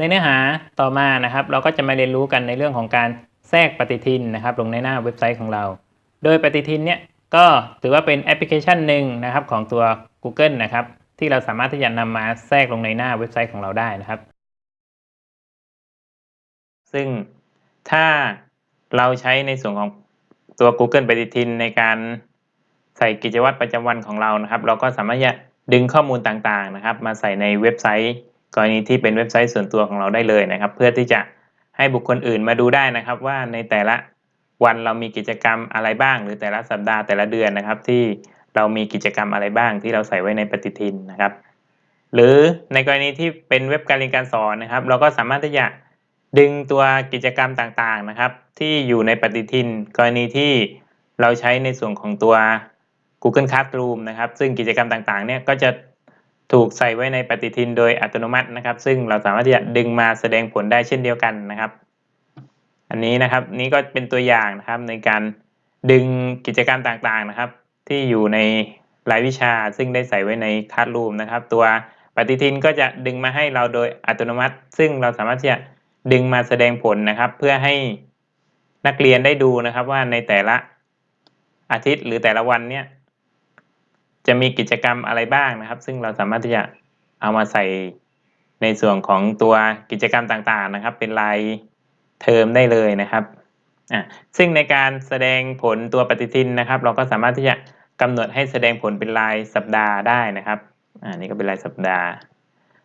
ในเนื้อหาต่อมานะครับ เราก็จะมาเรียนรู้กันในเรื่องของการแทรกปฏิทินนะครับ ลงในหน้าเว็บไซต์ของเรา โดยปฏิทินเนี่ยก็ถือว่าเป็นแอปพลิเคชันหนึ่งนะครับของตัว Google นะครับ ที่เราสามารถที่จะนำมาแทรกลงในหน้าเว็บไซต์ของเราได้นะครับ ซึ่งถ้าเราใช้ในส่วนของตัว Google ปฏิทินในการใส่กิจวัตรประจำวันของเรานะครับ เราก็สามารถจะดึงข้อมูลต่างๆนะครับ มาใส่ในเว็บไซต์ กรณีที่เป็นเว็บไซต์ส่วนตัวของเราได้เลยนะครับ เพื่อที่จะให้บุคคลอื่นมาดูได้นะครับ ว่าในแต่ละวันเรามีกิจกรรมอะไรบ้าง หรือแต่ละสัปดาห์แต่ละเดือนนะครับ ที่เรามีกิจกรรมอะไรบ้างที่เราใส่ไว้ในปฏิทินนะครับ หรือในกรณีที่เป็นเว็บการเรียนการสอนนะครับ เราก็สามารถที่จะดึงตัวกิจกรรมต่างๆนะครับ ที่อยู่ในปฏิทิน กรณีที่เราใช้ในส่วนของตัว Google Classroom นะครับ ซึ่งกิจกรรมต่างๆเนี่ยก็จะ ถูกใส่ไว้ในปฏิทินโดยอัตโนมัตินะครับ ซึ่งเราสามารถที่จะดึงมาแสดงผลได้เช่นเดียวกันนะครับ อันนี้นะครับนี่ก็เป็นตัวอย่างนะครับในการดึงกิจกรรมต่างๆนะครับ ที่อยู่ในรายวิชาซึ่งได้ใส่ไว้ในค a s รูมนะครับ ตัวปฏิทินก็จะดึงมาให้เราโดยอัตโนมัติ ซึ่งเราสามารถที่จะดึงมาแสดงผลนะครับ เพื่อให้นักเรียนได้ดูนะครับว่าในแต่ละอาทิตย์หรือแต่ละวันเนี่ย จะมีกิจกรรมอะไรบ้างนะครับ ซึ่งเราสามารถที่จะเอามาใส่ในส่วนของตัวกิจกรรมต่างๆนะครับ เป็นรายเทอมได้เลยนะครับอ่าซึ่งในการแสดงผลตัวปฏิทินนะครับ เราก็สามารถที่จะกำหนดให้แสดงผลเป็นรายสัปดาห์ได้นะครับอ่านี่ก็เป็นรายสัปดาห์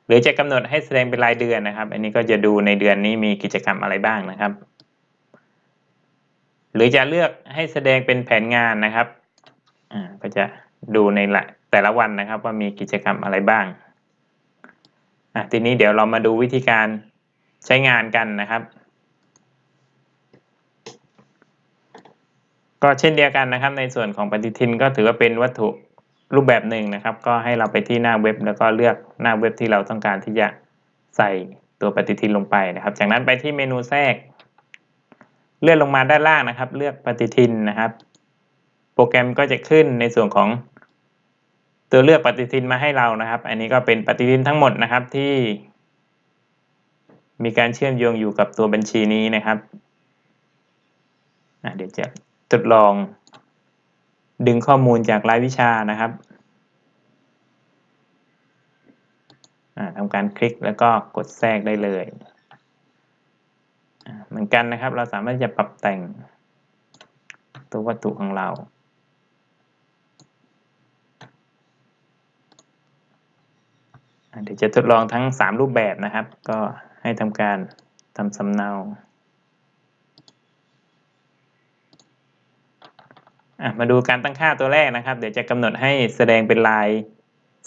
หรือจะกำหนดให้แสดงเป็นรายเดือนนะครับ อันนี้ก็จะดูในเดือนนี้มีกิจกรรมอะไรบ้างนะครับ หรือจะเลือกให้แสดงเป็นแผนงานนะครับอ่าก็จะ ดูในแต่ละวันนะครับ ว่ามีกิจกรรมอะไรบ้างทีนี้เดี๋ยวเรามาดูวิธีการใช้งานกันนะครับ ก็เช่นเดียวกันนะครับ ในส่วนของปฏิทินก็ถือว่าเป็นวัตถุรูปแบบหนึ่งนะครับ ก็ให้เราไปที่หน้าเว็บ แล้วก็เลือกหน้าเว็บที่เราต้องการที่จะใส่ตัวปฏิทินลงไปนะครับ จากนั้นไปที่เมนูแทรก เลื่อนลงมาด้านล่างนะครับ เลือกปฏิทินนะครับ โปรแกรมก็จะขึ้นในส่วนของ ตัวเลือกปฏิทินมาให้เรานะครับ อันนี้ก็เป็นปฏิทินทั้งหมดนะครับที่ มีการเชื่อมโยงอยู่กับตัวบัญชีนี้นะครับเดี๋ยวจะทดลอง ดึงข้อมูลจากรายวิชานะครับทำการคลิกแล้วก็กดแทรกได้เลย เหมือนกันนะครับเราสามารถจะปรับแต่งตัววัตถุของเรา เดี๋ยวจะทดลองทั้ง 3 รูปแบบนะครับ ก็ให้ทำการทำสำเนามาดูการตั้งค่าตัวแรกนะครับ เดี๋ยวจะกำหนดให้แสดงเป็นลาย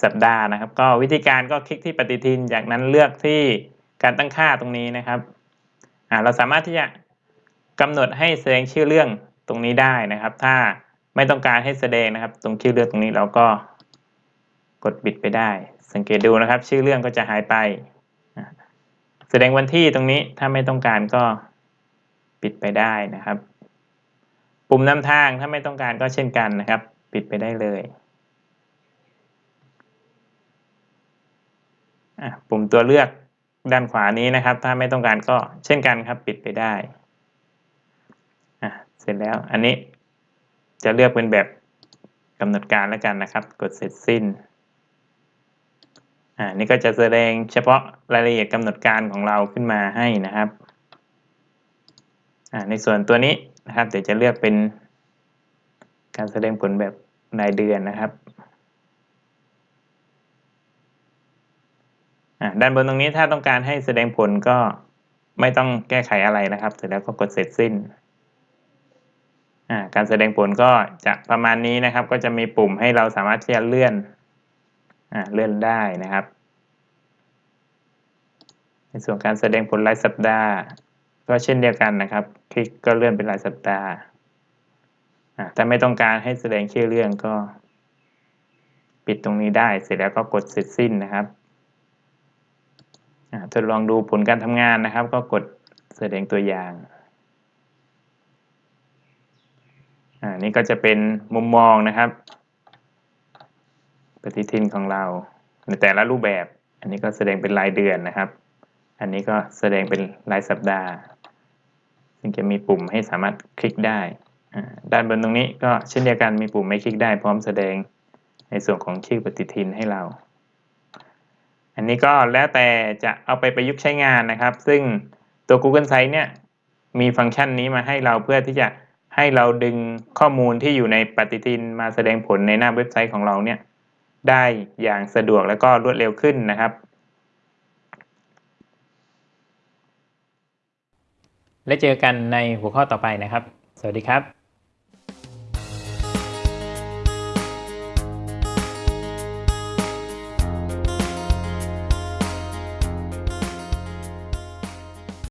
สัปดาห์นะครับ ก็วิธีการก็คลิกที่ปฏิทิน จากนั้นเลือกที่การตั้งค่าตรงนี้นะครับเราสามารถที่จะกำหนดให้แสดงชื่อเรื่องตรงนี้ได้นะครับ ถ้าไม่ต้องการให้แสดงนะครับ ตรงชื่อเรื่องตรงนี้เราก็กดปิดไปได้ สังเกตดูนะครับ ชื่อเรื่องก็จะหายไป แสดงวันที่ตรงนี้ถ้าไม่ต้องการก็ปิดไปได้นะครับ ปุ่มนำทางถ้าไม่ต้องการก็เช่นกันนะครับ ปิดไปได้เลยปุ่มตัวเลือกด้านขวานี้นะครับ ถ้าไม่ต้องการก็เช่นกันครับ ปิดไปได้เสร็จแล้วอันนี้จะเลือกเป็นแบบกำหนดการแล้วกันนะครับ กดเสร็จสิ้น อ่านี่ก็จะแสดงเฉพาะรายละเอียดกำหนดการของเราขึ้นมาให้นะครับอ่าในส่วนตัวนี้นะครับเดี๋ยวจะเลือกเป็นการแสดงผลแบบรายเดือนนะครับอ่าด้านบนตรงนี้ถ้าต้องการให้แสดงผลก็ไม่ต้องแก้ไขอะไรนะครับ เสร็จแล้วก็กดเสร็จสิ้นอ่าการแสดงผลก็จะประมาณนี้นะครับ ก็จะมีปุ่มให้เราสามารถที่จะเลื่อนอเลื่อนได้นะครับ ส่วนการแสดงผลรายสัปดาห์ ก็เช่นเดียวกันนะครับ คลิกก็เลื่อนเป็นรายสัปดาห์ถ้าไม่ต้องการให้แสดงชื่อเรื่องก็ ปิดตรงนี้ได้เสร็จแล้วก็กดเสร็จสิ้นนะครับทดลองดูผลการทำงานนะครับ ก็กดแสดงตัวอย่างอันี่ก็จะเป็นมุมมองนะครับ ปฏิทินของเราในแต่ละรูปแบบ อันนี้ก็แสดงเป็นรายเดือนนะครับ อันนี้ก็แสดงเป็นรายสัปดาห์ ซึ่งจะมีปุ่มให้สามารถคลิกได้ ด้านบนตรงนี้ก็เช่นเดียวกันมีปุ่มให้คลิกได้ พร้อมแสดงในส่วนของชื่อปฏิทินให้เรา อันนี้ก็แล้วแต่จะเอาไปประยุกต์ใช้งานนะครับ ซึ่งตัว Google Sites เนี่ยมีฟังก์ชันนี้มาให้เราเพื่อที่จะให้เราดึงข้อมูลที่อยู่ในปฏิทินมาแสดงผลในหน้าเว็บไซต์ของเราเนี่ยได้อย่างสะดวกและก็รวดเร็วขึ้นนะครับ และเจอกันในหัวข้อต่อไปนะครับ สวัสดีครับ